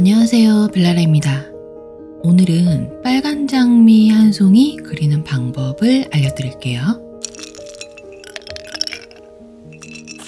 안녕하세요 벨라라입니다. 오늘은 빨간 장미 한 송이 그리는 방법을 알려드릴게요.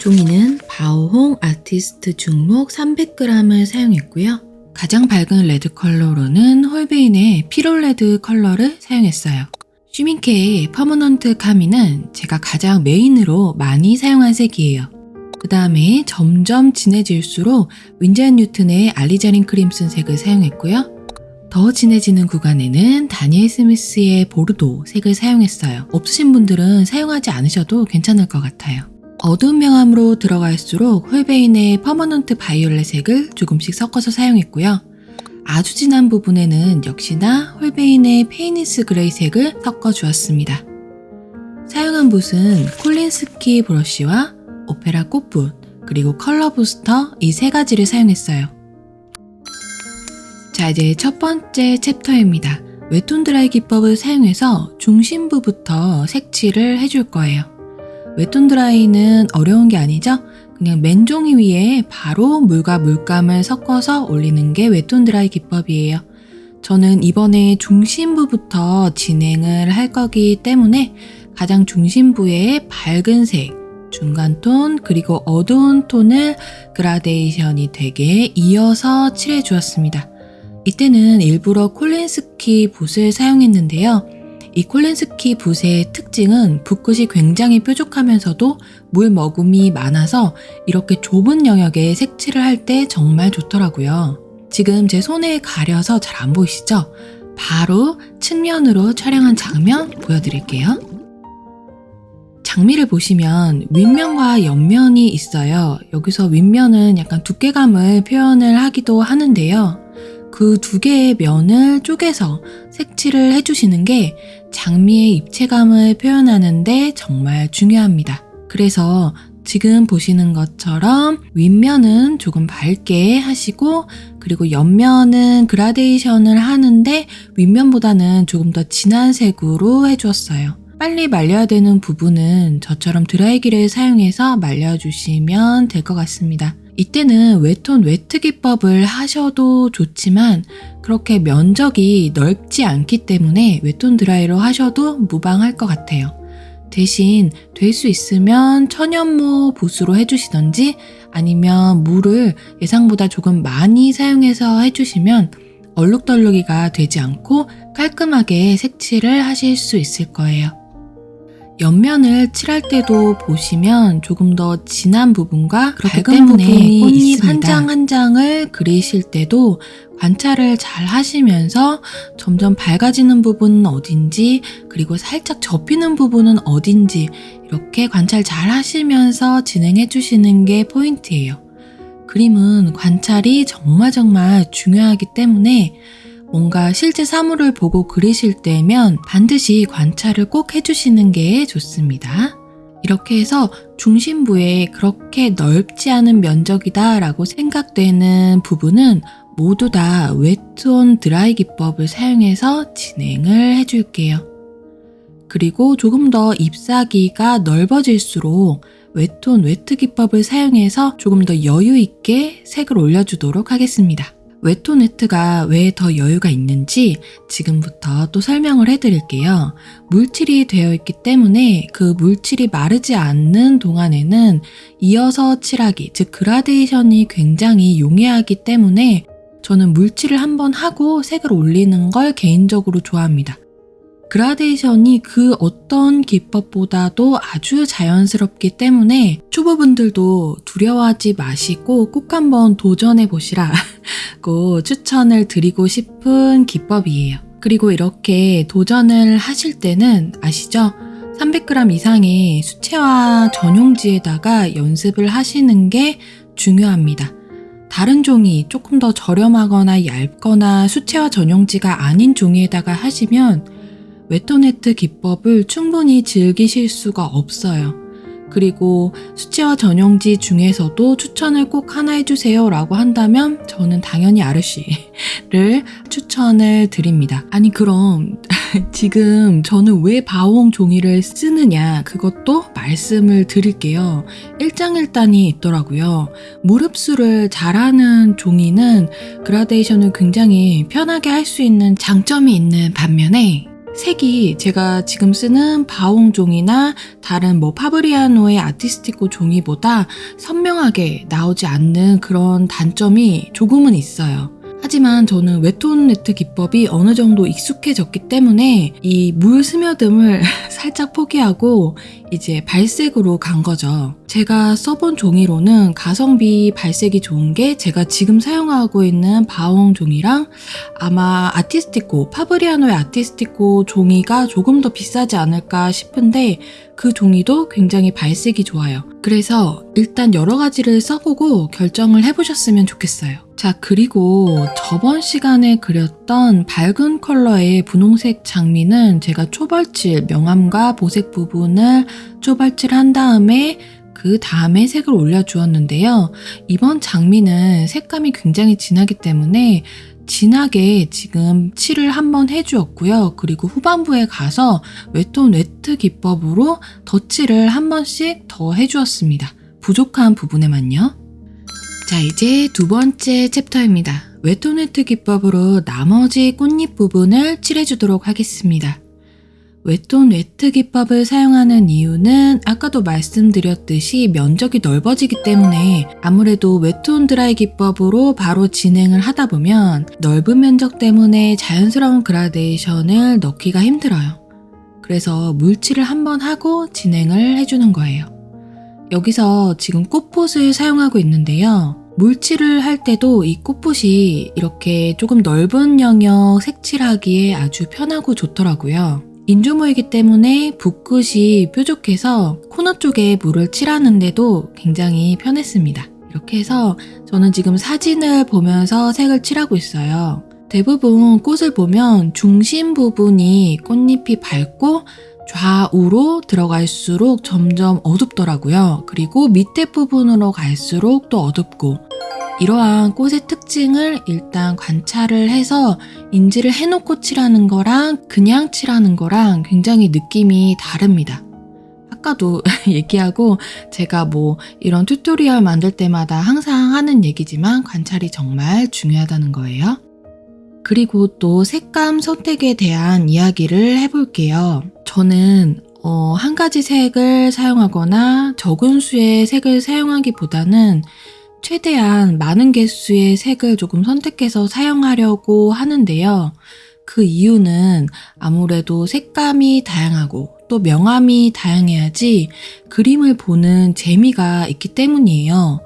종이는 바오홍 아티스트 중목 300g을 사용했고요. 가장 밝은 레드 컬러로는 홀베인의 Pyrrole Red 컬러를 사용했어요. 슈민케의 Permanent Carmine은 제가 가장 메인으로 많이 사용한 색이에요. 그 다음에 점점 진해질수록 윈저 앤 뉴튼의 Alizarin Crimson 색을 사용했고요. 더 진해지는 구간에는 다니엘 스미스의 Bordeaux 색을 사용했어요. 없으신 분들은 사용하지 않으셔도 괜찮을 것 같아요. 어두운 명암으로 들어갈수록 홀베인의 Permanent Violet 색을 조금씩 섞어서 사용했고요. 아주 진한 부분에는 역시나 홀베인의 Payne's Grey 색을 섞어 주었습니다. 사용한 붓은 콜린스키 브러쉬와 오페라 꽃붓, 그리고 컬러 부스터 이 세 가지를 사용했어요. 자, 이제 첫 번째 챕터입니다. 웹툰 드라이 기법을 사용해서 중심부부터 색칠을 해줄 거예요. 웹툰 드라이는 어려운 게 아니죠? 그냥 맨종이 위에 바로 물과 물감을 섞어서 올리는 게 웹툰 드라이 기법이에요. 저는 이번에 중심부부터 진행을 할 거기 때문에 가장 중심부에 밝은 색, 중간 톤, 그리고 어두운 톤을 그라데이션이 되게 이어서 칠해 주었습니다. 이때는 일부러 콜린스키 붓을 사용했는데요. 이 콜린스키 붓의 특징은 붓끝이 굉장히 뾰족하면서도 물 머금이 많아서 이렇게 좁은 영역에 색칠을 할 때 정말 좋더라고요. 지금 제 손에 가려서 잘 안 보이시죠? 바로 측면으로 촬영한 장면 보여드릴게요. 장미를 보시면 윗면과 옆면이 있어요. 여기서 윗면은 약간 두께감을 표현을 하기도 하는데요. 그 두 개의 면을 쪼개서 색칠을 해주시는 게 장미의 입체감을 표현하는데 정말 중요합니다. 그래서 지금 보시는 것처럼 윗면은 조금 밝게 하시고 그리고 옆면은 그라데이션을 하는데 윗면보다는 조금 더 진한 색으로 해주었어요. 빨리 말려야 되는 부분은 저처럼 드라이기를 사용해서 말려주시면 될 것 같습니다. 이때는 wet on wet 기법을 하셔도 좋지만 그렇게 면적이 넓지 않기 때문에 wet on dry로 하셔도 무방할 것 같아요. 대신 될 수 있으면 천연모 붓으로 해주시던지 아니면 물을 예상보다 조금 많이 사용해서 해주시면 얼룩덜룩이가 되지 않고 깔끔하게 색칠을 하실 수 있을 거예요. 옆면을 칠할 때도 보시면 조금 더 진한 부분과 밝은 부분이 꽃잎 한 장 한 장을 그리실 때도 관찰을 잘 하시면서 점점 밝아지는 부분은 어딘지 그리고 살짝 접히는 부분은 어딘지 이렇게 관찰 잘 하시면서 진행해 주시는 게 포인트예요. 그림은 관찰이 정말 정말 중요하기 때문에 뭔가 실제 사물을 보고 그리실 때면 반드시 관찰을 꼭 해주시는 게 좋습니다. 이렇게 해서 중심부에 그렇게 넓지 않은 면적이다 라고 생각되는 부분은 모두 다 웨트온 드라이 기법을 사용해서 진행을 해줄게요. 그리고 조금 더 잎사귀가 넓어질수록 wet on wet 기법을 사용해서 조금 더 여유 있게 색을 올려주도록 하겠습니다. wet on wet가 왜 더 여유가 있는지 지금부터 또 설명을 해드릴게요. 물칠이 되어 있기 때문에 그 물칠이 마르지 않는 동안에는 이어서 칠하기, 즉 그라데이션이 굉장히 용이하기 때문에 저는 물칠을 한번 하고 색을 올리는 걸 개인적으로 좋아합니다. 그라데이션이 그 어떤 기법보다도 아주 자연스럽기 때문에 초보분들도 두려워하지 마시고 꼭 한번 도전해 보시라고 추천을 드리고 싶은 기법이에요. 그리고 이렇게 도전을 하실 때는 아시죠? 300g 이상의 수채화 전용지에다가 연습을 하시는 게 중요합니다. 다른 종이 조금 더 저렴하거나 얇거나 수채화 전용지가 아닌 종이에다가 하시면 웨토네트 기법을 충분히 즐기실 수가 없어요. 그리고 수채화 전용지 중에서도 추천을 꼭 하나 해주세요 라고 한다면 저는 당연히 아르쉬를 추천을 드립니다. 아니 그럼 지금 저는 왜 바홍 종이를 쓰느냐 그것도 말씀을 드릴게요. 일장일단이 있더라고요. 무릎수를 잘하는 종이는 그라데이션을 굉장히 편하게 할 수 있는 장점이 있는 반면에 색이 제가 지금 쓰는 바오홍 종이나 다른 뭐 파브리아노의 아티스티코 종이보다 선명하게 나오지 않는 그런 단점이 조금은 있어요. 하지만 저는 wet on wet 기법이 어느 정도 익숙해졌기 때문에 이 물 스며듦을 살짝 포기하고 이제 발색으로 간 거죠. 제가 써본 종이로는 가성비 발색이 좋은 게 제가 지금 사용하고 있는 바오홍 종이랑 아마 아티스티코, 파브리아노의 아티스티코 종이가 조금 더 비싸지 않을까 싶은데 그 종이도 굉장히 발색이 좋아요. 그래서 일단 여러 가지를 써보고 결정을 해보셨으면 좋겠어요. 자, 그리고 저번 시간에 그렸던 밝은 컬러의 분홍색 장미는 제가 초벌칠, 명암과 보색 부분을 초벌칠한 다음에 그 다음에 색을 올려주었는데요. 이번 장미는 색감이 굉장히 진하기 때문에 진하게 지금 칠을 한번 해주었고요. 그리고 후반부에 가서 wet on wet 기법으로 덧칠을 한 번씩 더 해주었습니다. 부족한 부분에만요. 자, 이제 두 번째 챕터입니다. wet on wet 기법으로 나머지 꽃잎 부분을 칠해주도록 하겠습니다. wet on wet 기법을 사용하는 이유는 아까도 말씀드렸듯이 면적이 넓어지기 때문에 아무래도 wet on dry 기법으로 바로 진행을 하다 보면 넓은 면적 때문에 자연스러운 그라데이션을 넣기가 힘들어요. 그래서 물칠을 한번 하고 진행을 해주는 거예요. 여기서 지금 꽃봇을 사용하고 있는데요. 물칠을 할 때도 이 꽃봇이 이렇게 조금 넓은 영역 색칠하기에 아주 편하고 좋더라고요. 인조모이기 때문에 붓끝이 뾰족해서 코너 쪽에 물을 칠하는데도 굉장히 편했습니다. 이렇게 해서 저는 지금 사진을 보면서 색을 칠하고 있어요. 대부분 꽃을 보면 중심 부분이 꽃잎이 밝고 좌우로 들어갈수록 점점 어둡더라고요. 그리고 밑에 부분으로 갈수록 또 어둡고 이러한 꽃의 특징을 일단 관찰을 해서 인지를 해놓고 칠하는 거랑 그냥 칠하는 거랑 굉장히 느낌이 다릅니다. 아까도 얘기하고 제가 뭐 이런 tutorial 만들 때마다 항상 하는 얘기지만 관찰이 정말 중요하다는 거예요. 그리고 또 색감 선택에 대한 이야기를 해볼게요. 저는 어, 한 가지 색을 사용하거나 적은 수의 색을 사용하기보다는 최대한 많은 개수의 색을 조금 선택해서 사용하려고 하는데요. 그 이유는 아무래도 색감이 다양하고 또 명암이 다양해야지 그림을 보는 재미가 있기 때문이에요.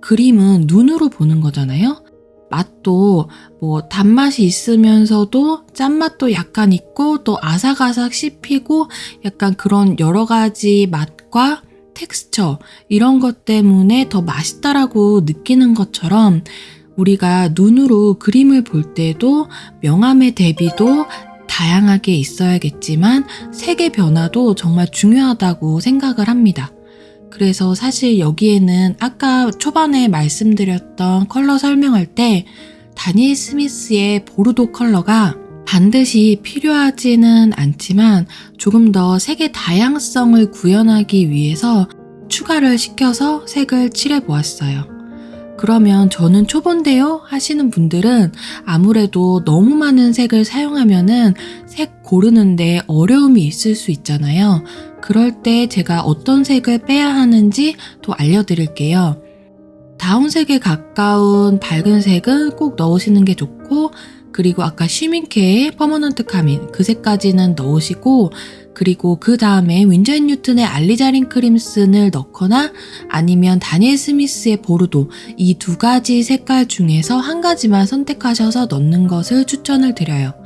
그림은 눈으로 보는 거잖아요. 맛도 뭐 단맛이 있으면서도 짠맛도 약간 있고 또 아삭아삭 씹히고 약간 그런 여러 가지 맛과 텍스처 이런 것 때문에 더 맛있다라고 느끼는 것처럼 우리가 눈으로 그림을 볼 때도 명암의 대비도 다양하게 있어야겠지만 색의 변화도 정말 중요하다고 생각을 합니다. 그래서 사실 여기에는 아까 초반에 말씀드렸던 컬러 설명할 때 다니엘 스미스의 보르도 컬러가 반드시 필요하지는 않지만 조금 더 색의 다양성을 구현하기 위해서 추가를 시켜서 색을 칠해 보았어요. 그러면 저는 초본데요 하시는 분들은 아무래도 너무 많은 색을 사용하면은 색 고르는데 어려움이 있을 수 있잖아요. 그럴 때 제가 어떤 색을 빼야 하는지 또 알려드릴게요. 다운색에 가까운 밝은 색은 꼭 넣으시는 게 좋고 그리고 아까 슈민케의 Permanent Carmine 그 색까지는 넣으시고 그리고 그 다음에 앤 뉴튼의 Alizarin Crimson을 넣거나 아니면 다니엘 스미스의 Bordeaux 이 두 가지 색깔 중에서 한 가지만 선택하셔서 넣는 것을 추천을 드려요.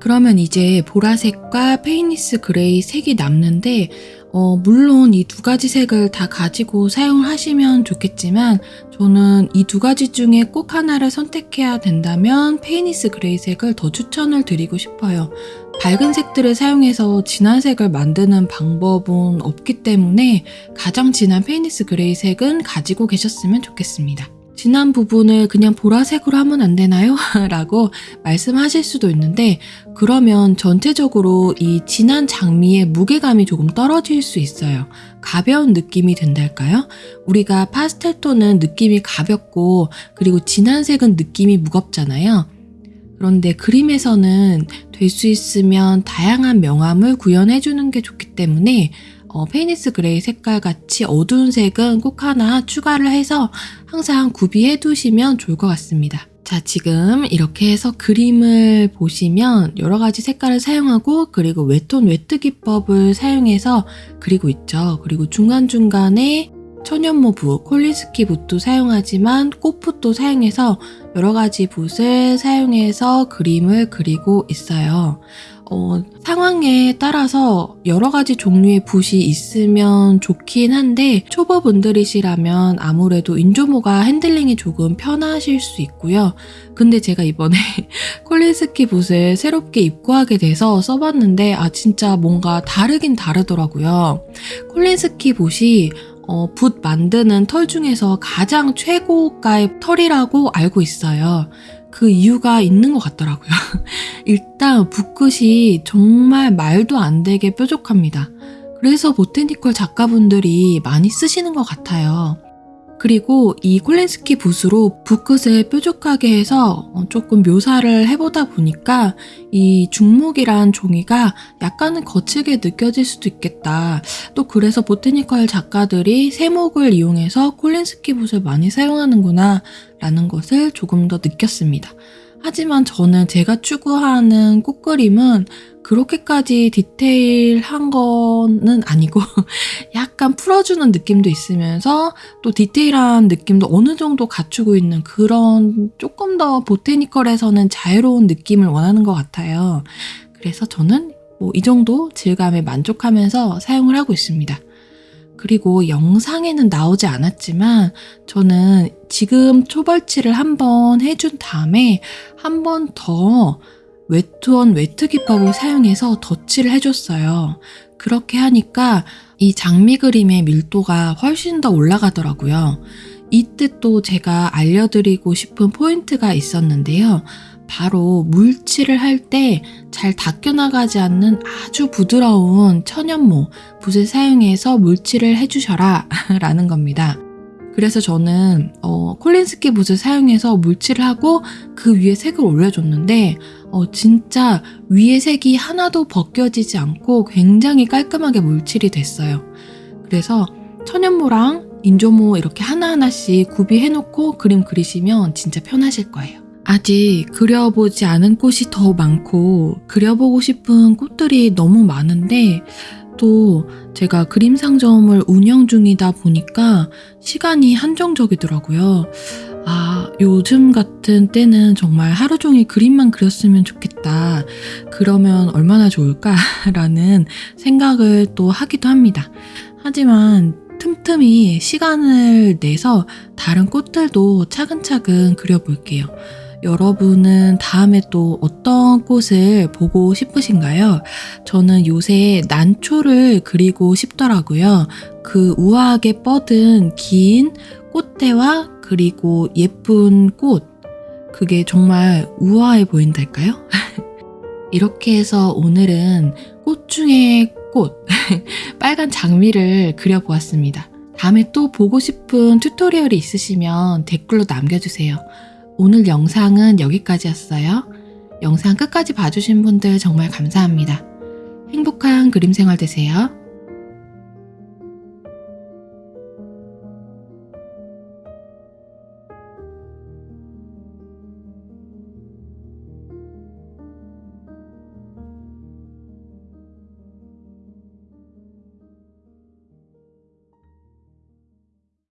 그러면 이제 보라색과 Payne's Grey 색이 남는데 어, 물론 이 두 가지 색을 다 가지고 사용을 하시면 좋겠지만 저는 이 두 가지 중에 꼭 하나를 선택해야 된다면 Payne's Grey 색을 더 추천을 드리고 싶어요. 밝은 색들을 사용해서 진한 색을 만드는 방법은 없기 때문에 가장 진한 Payne's Grey 색은 가지고 계셨으면 좋겠습니다. 진한 부분을 그냥 보라색으로 하면 안 되나요? 라고 말씀하실 수도 있는데 그러면 전체적으로 이 진한 장미의 무게감이 조금 떨어질 수 있어요. 가벼운 느낌이 된달까요? 우리가 파스텔 톤은 느낌이 가볍고 그리고 진한 색은 느낌이 무겁잖아요. 그런데 그림에서는 될 수 있으면 다양한 명암을 구현해주는 게 좋기 때문에 어, Payne's gray 색깔 같이 어두운 색은 꼭 하나 추가를 해서 항상 구비해 두시면 좋을 것 같습니다. 자, 지금 이렇게 해서 그림을 보시면 여러 가지 색깔을 사용하고 그리고 wet on wet 기법을 사용해서 그리고 있죠. 그리고 중간중간에 천연모 붓, 콜린스키 붓도 사용하지만 꽃붓도 사용해서 여러 가지 붓을 사용해서 그림을 그리고 있어요. 어, 상황에 따라서 여러 가지 종류의 붓이 있으면 좋긴 한데 초보분들이시라면 아무래도 인조모가 핸들링이 조금 편하실 수 있고요. 근데 제가 이번에 콜린스키 붓을 새롭게 입고하게 돼서 써봤는데 아 진짜 뭔가 다르긴 다르더라고요. 콜린스키 붓이 어, 붓 만드는 털 중에서 가장 최고가의 털이라고 알고 있어요. 그 이유가 있는 것 같더라고요. 일단 붓끝이 정말 말도 안 되게 뾰족합니다. 그래서 보테니컬 작가분들이 많이 쓰시는 것 같아요. 그리고 이 콜렌스키 붓으로 붓끝을 뾰족하게 해서 어, 조금 묘사를 해보다 보니까 이 중목이란 종이가 약간은 거칠게 느껴질 수도 있겠다. 또 그래서 보테니컬 작가들이 세목을 이용해서 콜렌스키 붓을 많이 사용하는구나 라는 것을 조금 더 느꼈습니다. 하지만 저는 제가 추구하는 꽃그림은 그렇게까지 디테일한 거는 아니고 약간 풀어주는 느낌도 있으면서 또 디테일한 느낌도 어느 정도 갖추고 있는 그런 조금 더 botanical에서는 자유로운 느낌을 원하는 것 같아요. 그래서 저는 뭐 이 정도 질감에 만족하면서 사용을 하고 있습니다. 그리고 영상에는 나오지 않았지만 저는 지금 초벌칠을 한번 해준 다음에 한 번 더 wet on wet 기법을 사용해서 덧칠을 해줬어요. 그렇게 하니까 이 장미 그림의 밀도가 훨씬 더 올라가더라고요. 이때 또 제가 알려드리고 싶은 포인트가 있었는데요. 바로 물칠을 할 때 잘 닦여나가지 않는 아주 부드러운 천연모 붓을 사용해서 물칠을 해주셔라 라는 겁니다. 그래서 저는 어, 콜린스키 붓을 사용해서 물칠을 하고 그 위에 색을 올려줬는데 어, 진짜 위에 색이 하나도 벗겨지지 않고 굉장히 깔끔하게 물칠이 됐어요. 그래서 천연모랑 인조모 이렇게 하나하나씩 구비해놓고 그림 그리시면 진짜 편하실 거예요. 아직 그려보지 않은 꽃이 더 많고 그려보고 싶은 꽃들이 너무 많은데 또 제가 그림 상점을 운영 중이다 보니까 시간이 한정적이더라고요. 아, 요즘 같은 때는 정말 하루 종일 그림만 그렸으면 좋겠다. 그러면 얼마나 좋을까라는 생각을 또 하기도 합니다. 하지만 틈틈이 시간을 내서 다른 꽃들도 차근차근 그려볼게요. 여러분은 다음에 또 어떤 꽃을 보고 싶으신가요? 저는 요새 난초를 그리고 싶더라고요. 그 우아하게 뻗은 긴 꽃대와 그리고 예쁜 꽃. 그게 정말 우아해 보인달까요? 이렇게 해서 오늘은 꽃 중에 꽃, 빨간 장미를 그려보았습니다. 다음에 또 보고 싶은 튜토리얼이 있으시면 댓글로 남겨주세요. 오늘 영상은 여기까지였어요. 영상 끝까지 봐주신 분들 정말 감사합니다. 행복한 그림 생활 되세요.